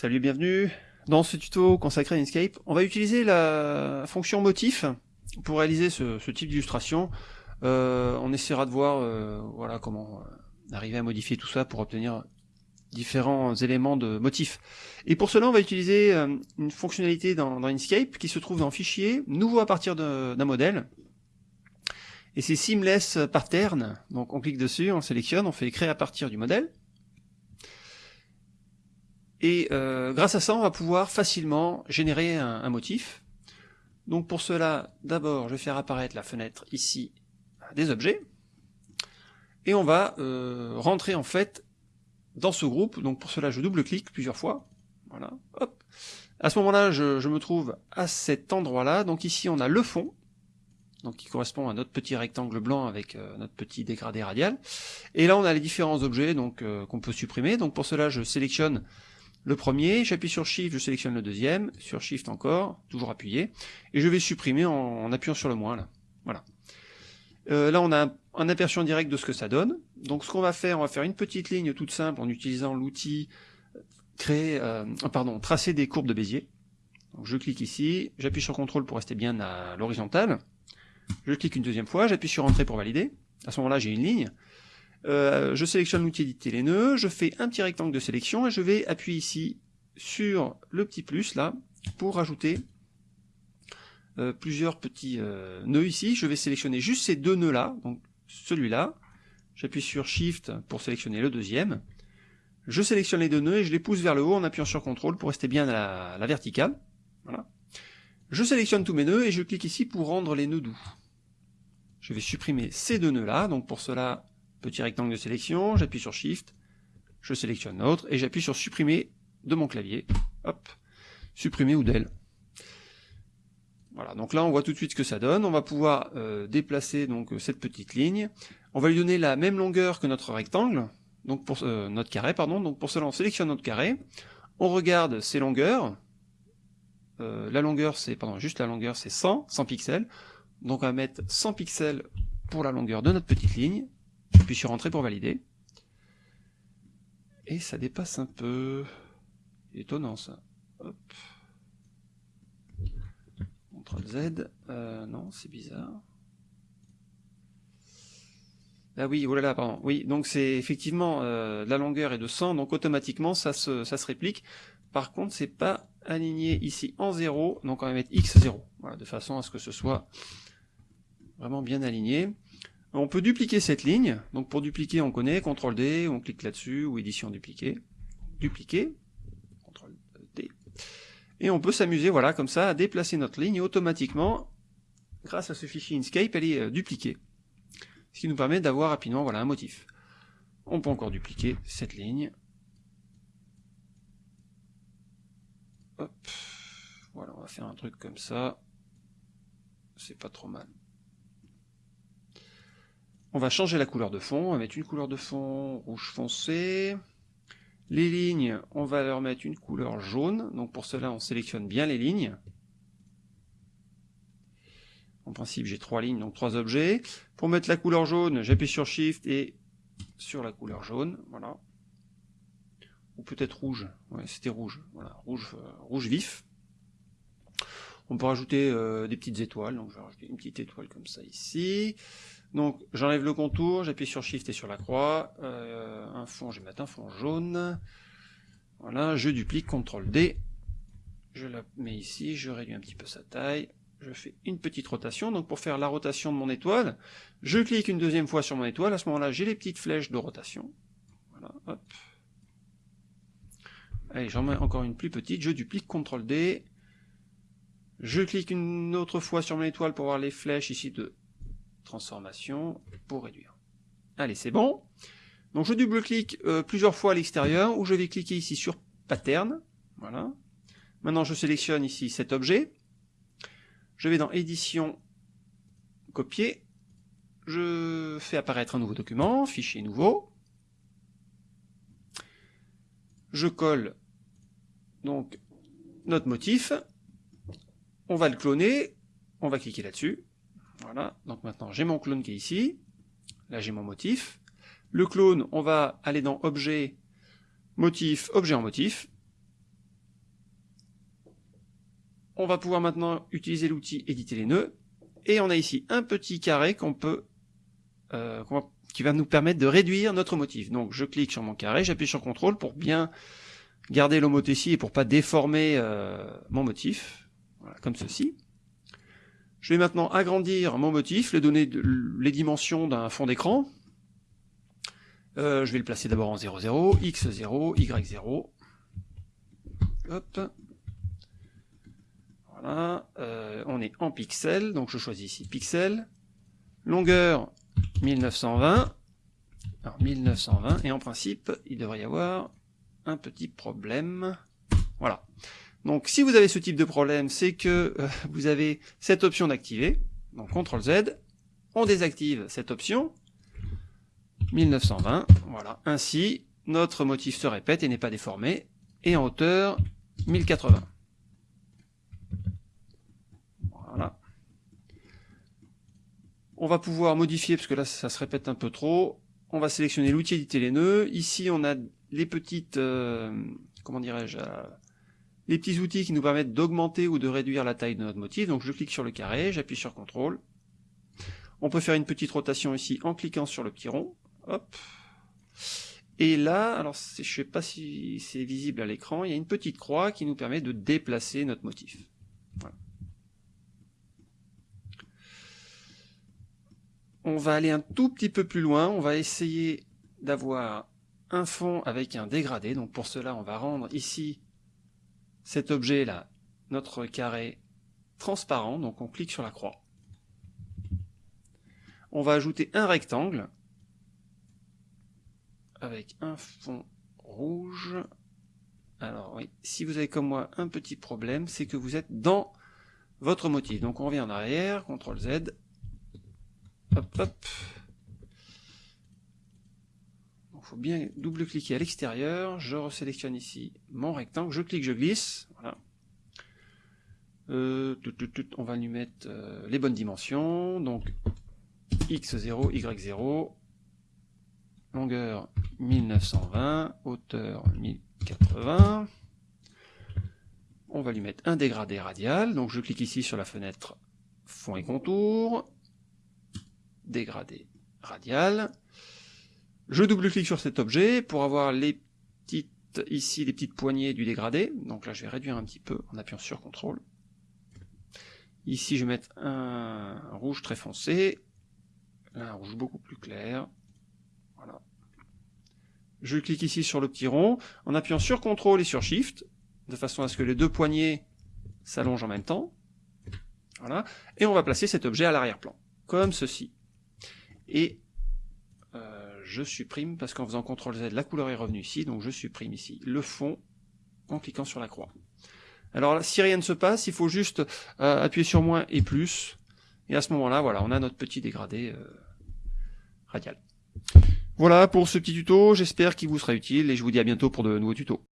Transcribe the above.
Salut et bienvenue Dans ce tuto consacré à Inkscape, on va utiliser la fonction motif pour réaliser ce, type d'illustration. Euh, on essaiera de voir euh, voilà comment euh, arriver à modifier tout ça pour obtenir différents éléments de motifs. Et pour cela, on va utiliser une fonctionnalité dans, Inkscape qui se trouve dans Fichier, nouveau à partir d'un modèle. Et c'est Seamless Pattern. Donc on clique dessus, on sélectionne, on fait créer à partir du modèle. Et euh, grâce à ça, on va pouvoir facilement générer un, motif. Donc pour cela, d'abord, je vais faire apparaître la fenêtre ici des objets. Et on va euh, rentrer en fait dans ce groupe. Donc pour cela, je double-clique plusieurs fois. Voilà, hop. À ce moment-là, je, me trouve à cet endroit-là. Donc ici, on a le fond, donc qui correspond à notre petit rectangle blanc avec euh, notre petit dégradé radial. Et là, on a les différents objets donc qu'on peut supprimer. Donc pour cela, je sélectionne le premier, j'appuie sur Shift, je sélectionne le deuxième, sur Shift encore, toujours appuyé, et je vais supprimer en, appuyant sur le moins là. Voilà. Euh, là on a un, aperçu en direct de ce que ça donne. Donc ce qu'on va faire, on va faire une petite ligne toute simple en utilisant l'outil euh, créer, euh, pardon, tracer des courbes de Bézier. Je clique ici, j'appuie sur CTRL pour rester bien à l'horizontale. Je clique une deuxième fois, j'appuie sur Entrée pour valider. À ce moment-là, j'ai une ligne. Euh, je sélectionne l'outil éditer les nœuds, je fais un petit rectangle de sélection et je vais appuyer ici sur le petit plus là pour rajouter euh, plusieurs petits euh, nœuds ici. Je vais sélectionner juste ces deux nœuds là, donc celui-là. J'appuie sur Shift pour sélectionner le deuxième. Je sélectionne les deux nœuds et je les pousse vers le haut en appuyant sur CTRL pour rester bien à la, verticale. Voilà. Je sélectionne tous mes nœuds et je clique ici pour rendre les nœuds doux. Je vais supprimer ces deux nœuds là, donc pour cela petit rectangle de sélection, j'appuie sur Shift, je sélectionne l'autre, et j'appuie sur supprimer de mon clavier, hop, supprimer ou del. Voilà, donc là on voit tout de suite ce que ça donne, on va pouvoir euh, déplacer donc cette petite ligne, on va lui donner la même longueur que notre rectangle, donc pour euh, notre carré, pardon, donc pour cela on sélectionne notre carré, on regarde ses longueurs, euh, la longueur c'est, pardon, juste la longueur c'est 100, 100 pixels, donc on va mettre 100 pixels pour la longueur de notre petite ligne, puis sur Entrée pour valider. Et ça dépasse un peu. Étonnant ça. Hop. CTRL Z. Euh, non, c'est bizarre. Ah oui, oh là là, pardon. Oui, donc c'est effectivement euh, la longueur est de 100, donc automatiquement ça se, ça se réplique. Par contre, c'est pas aligné ici en 0, donc on va mettre x0, voilà, de façon à ce que ce soit vraiment bien aligné. On peut dupliquer cette ligne, donc pour dupliquer on connaît, CTRL D, on clique là-dessus, ou édition dupliquer, dupliquer, CTRL D, et on peut s'amuser, voilà, comme ça, à déplacer notre ligne, automatiquement, grâce à ce fichier Inkscape, elle est euh, dupliquée. Ce qui nous permet d'avoir rapidement, voilà, un motif. On peut encore dupliquer cette ligne. Hop. Voilà, on va faire un truc comme ça. C'est pas trop mal. On va changer la couleur de fond, on va mettre une couleur de fond rouge foncé. Les lignes, on va leur mettre une couleur jaune, donc pour cela on sélectionne bien les lignes. En principe j'ai trois lignes, donc trois objets. Pour mettre la couleur jaune, j'appuie sur Shift et sur la couleur jaune, voilà. Ou peut-être rouge, ouais c'était rouge, voilà, rouge, euh, rouge vif. On peut rajouter euh, des petites étoiles, donc je vais rajouter une petite étoile comme ça ici. Donc j'enlève le contour, j'appuie sur Shift et sur la croix, euh, un fond, je vais mettre un fond jaune, voilà, je duplique, CTRL D, je la mets ici, je réduis un petit peu sa taille, je fais une petite rotation, donc pour faire la rotation de mon étoile, je clique une deuxième fois sur mon étoile, à ce moment-là j'ai les petites flèches de rotation, voilà, hop, allez j'en mets encore une plus petite, je duplique, CTRL D, je clique une autre fois sur mon étoile pour voir les flèches ici de transformation pour réduire. Allez, c'est bon. Donc je double-clique euh, plusieurs fois à l'extérieur, ou je vais cliquer ici sur Pattern. Voilà. Maintenant, je sélectionne ici cet objet. Je vais dans Édition, Copier. Je fais apparaître un nouveau document, Fichier nouveau. Je colle donc notre motif. On va le cloner. On va cliquer là-dessus. Voilà, donc maintenant j'ai mon clone qui est ici, là j'ai mon motif. Le clone, on va aller dans Objet, Motif, Objet en motif. On va pouvoir maintenant utiliser l'outil éditer les nœuds. Et on a ici un petit carré qu'on peut, euh, qui va nous permettre de réduire notre motif. Donc je clique sur mon carré, j'appuie sur CTRL pour bien garder l'homothétie et pour pas déformer euh, mon motif. Voilà, comme ceci. Je vais maintenant agrandir mon motif, les dimensions d'un fond d'écran. Euh, je vais le placer d'abord en 0, 0, x0, y0. Hop. Voilà. Euh, on est en pixels, donc je choisis ici pixels. Longueur 1920. Alors 1920, et en principe, il devrait y avoir un petit problème. Voilà. Donc si vous avez ce type de problème, c'est que euh, vous avez cette option d'activer. Donc CTRL Z, on désactive cette option. 1920, voilà. Ainsi, notre motif se répète et n'est pas déformé. Et en hauteur, 1080. Voilà. On va pouvoir modifier, parce que là ça se répète un peu trop. On va sélectionner l'outil éditer les nœuds. Ici on a les petites, euh, comment dirais-je, euh, les petits outils qui nous permettent d'augmenter ou de réduire la taille de notre motif. Donc je clique sur le carré, j'appuie sur CTRL. On peut faire une petite rotation ici en cliquant sur le petit rond. Hop. Et là, alors je ne sais pas si c'est visible à l'écran, il y a une petite croix qui nous permet de déplacer notre motif. On va aller un tout petit peu plus loin, on va essayer d'avoir un fond avec un dégradé. Donc pour cela, on va rendre ici cet objet-là, notre carré transparent. Donc on clique sur la croix. On va ajouter un rectangle avec un fond rouge. Alors oui, si vous avez comme moi un petit problème, c'est que vous êtes dans votre motif. Donc on revient en arrière, CTRL Z. Hop, hop. Faut bien double-cliquer à l'extérieur, je resélectionne ici mon rectangle, je clique, je glisse, voilà. Euh, on va lui mettre euh, les bonnes dimensions, donc x0, y0, longueur 1920, hauteur 1080, on va lui mettre un dégradé radial, donc je clique ici sur la fenêtre fond et contour, dégradé radial, je double-clique sur cet objet pour avoir les petites, ici, les petites poignées du dégradé. Donc là, je vais réduire un petit peu en appuyant sur CTRL. Ici, je vais mettre un rouge très foncé. Un rouge beaucoup plus clair. Voilà. Je clique ici sur le petit rond en appuyant sur CTRL et sur SHIFT, de façon à ce que les deux poignées s'allongent en même temps. Voilà. Et on va placer cet objet à l'arrière-plan, comme ceci. Et je supprime, parce qu'en faisant CTRL Z, la couleur est revenue ici, donc je supprime ici le fond en cliquant sur la croix. Alors si rien ne se passe, il faut juste euh, appuyer sur moins et plus, et à ce moment-là, voilà, on a notre petit dégradé euh, radial. Voilà pour ce petit tuto, j'espère qu'il vous sera utile, et je vous dis à bientôt pour de nouveaux tutos.